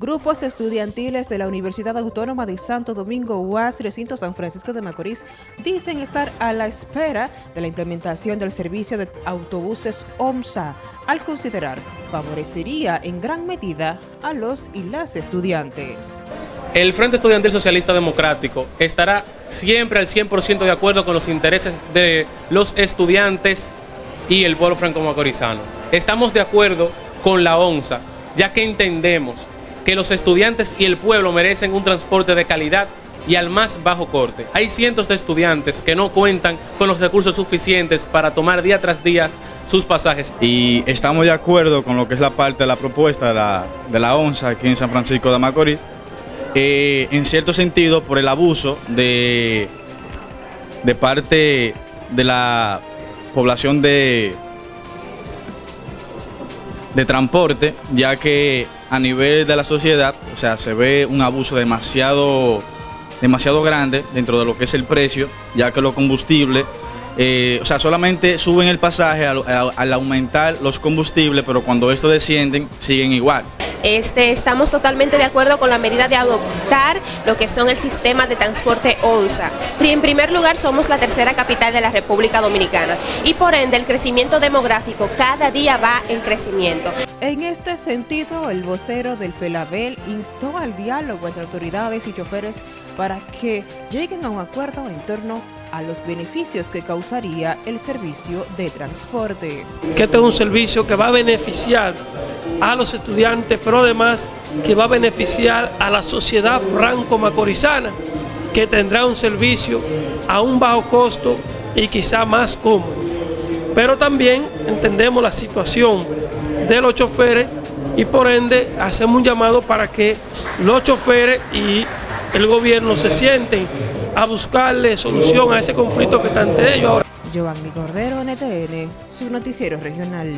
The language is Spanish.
Grupos estudiantiles de la Universidad Autónoma de Santo Domingo UAS Recinto San Francisco de Macorís dicen estar a la espera de la implementación del servicio de autobuses OMSA, al considerar favorecería en gran medida a los y las estudiantes. El Frente Estudiantil Socialista Democrático estará siempre al 100% de acuerdo con los intereses de los estudiantes y el pueblo franco-macorizano. Estamos de acuerdo con la OMSA, ya que entendemos que los estudiantes y el pueblo merecen un transporte de calidad y al más bajo corte. Hay cientos de estudiantes que no cuentan con los recursos suficientes para tomar día tras día sus pasajes. Y estamos de acuerdo con lo que es la parte de la propuesta de la, ONSA aquí en San Francisco de Macorís, en cierto sentido por el abuso de, de parte de la población de, de transporte, ya que a nivel de la sociedad, o sea, se ve un abuso demasiado, demasiado grande dentro de lo que es el precio, ya que los combustibles, eh, o sea, solamente suben el pasaje al, al aumentar los combustibles, pero cuando estos descienden, siguen igual. Este, estamos totalmente de acuerdo con la medida de adoptar lo que son el sistema de transporte ONSA. En primer lugar, somos la tercera capital de la República Dominicana y por ende el crecimiento demográfico cada día va en crecimiento. En este sentido, el vocero del FELABEL instó al diálogo entre autoridades y choferes para que lleguen a un acuerdo en torno a los beneficios que causaría el servicio de transporte. Que este es un servicio que va a beneficiar a los estudiantes, pero además que va a beneficiar a la sociedad franco-macorizana, que tendrá un servicio a un bajo costo y quizá más cómodo. Pero también entendemos la situación de los choferes y por ende hacemos un llamado para que los choferes y el gobierno se sienten a buscarle solución a ese conflicto que está ante ellos ahora. Giovanni NTN, su noticiero regional.